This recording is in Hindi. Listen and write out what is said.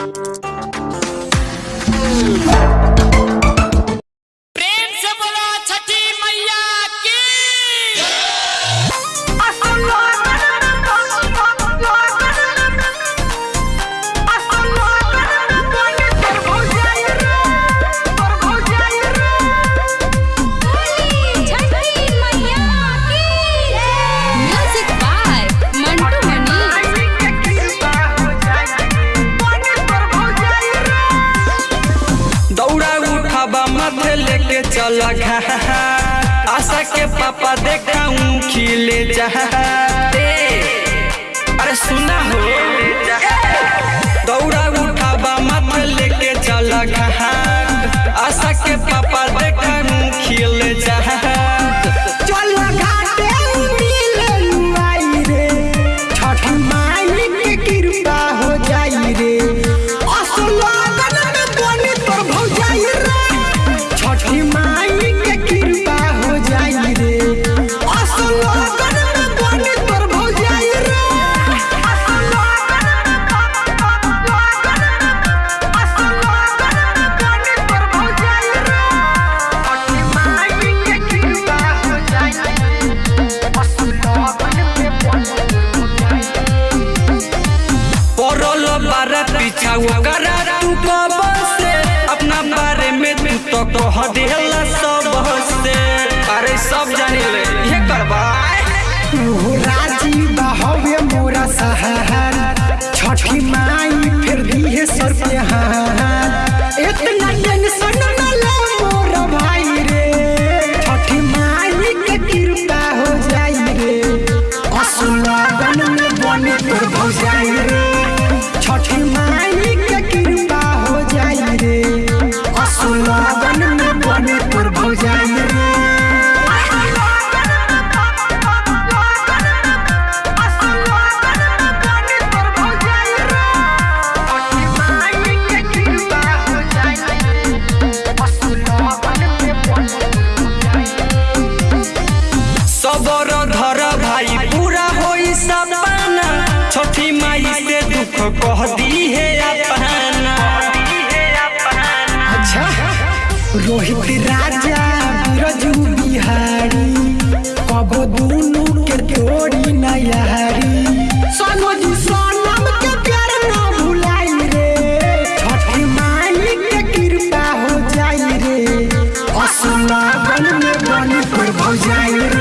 Thank you. माथे लेके चल आशा के पापा देखा खिले जा। अरे सुना हो। बारा पीछा तू कब से अपना बारे में तू तो कह देला सबसे। अरे सब जाने ले, ये करबा तू राज़ी बहवे मोरा सहार छठी माई फिर दिए सर पे हाथ इतना टेंशन न ले मोर छठी माई कृपा हो जाई कह दी है अपना। अच्छा रोहित राजा, रजू बिहारी दोनों के नयारी। के प्यार ना भुलाई रे। के कृपा हो जाई रे। असुना बन में बन पर रे।